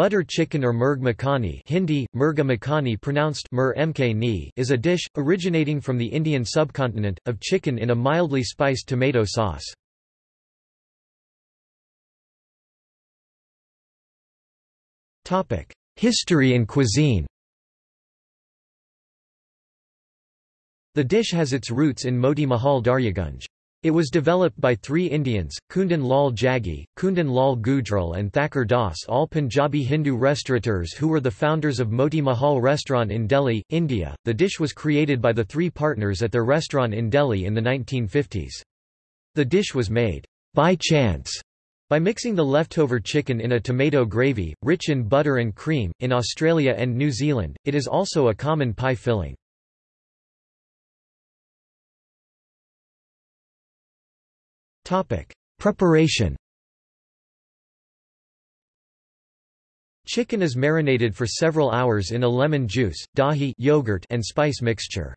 Butter chicken or murg makhani Hindi, murga makhani pronounced mur mk is a dish, originating from the Indian subcontinent, of chicken in a mildly spiced tomato sauce. History and cuisine The dish has its roots in Moti Mahal Daryaganj. It was developed by three Indians, Kundan Lal Jaggi, Kundan Lal Gujral and Thakur Das all Punjabi Hindu restaurateurs who were the founders of Moti Mahal restaurant in Delhi, India. The dish was created by the three partners at their restaurant in Delhi in the 1950s. The dish was made by chance by mixing the leftover chicken in a tomato gravy, rich in butter and cream. In Australia and New Zealand, it is also a common pie filling. Preparation Chicken is marinated for several hours in a lemon juice, dahi yogurt and spice mixture.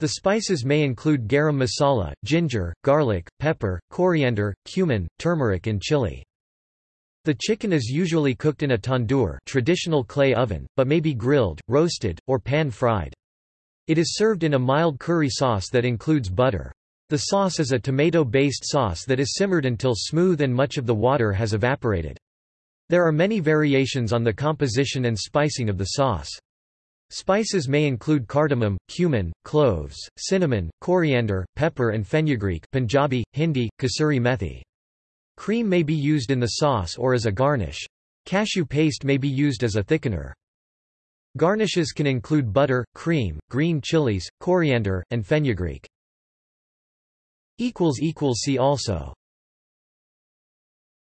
The spices may include garam masala, ginger, garlic, pepper, coriander, cumin, turmeric and chili. The chicken is usually cooked in a tandoor traditional clay oven, but may be grilled, roasted, or pan-fried. It is served in a mild curry sauce that includes butter. The sauce is a tomato-based sauce that is simmered until smooth and much of the water has evaporated. There are many variations on the composition and spicing of the sauce. Spices may include cardamom, cumin, cloves, cinnamon, coriander, pepper and fenugreek Punjabi, Hindi, kasuri methi. Cream may be used in the sauce or as a garnish. Cashew paste may be used as a thickener. Garnishes can include butter, cream, green chilies, coriander, and fenugreek. See also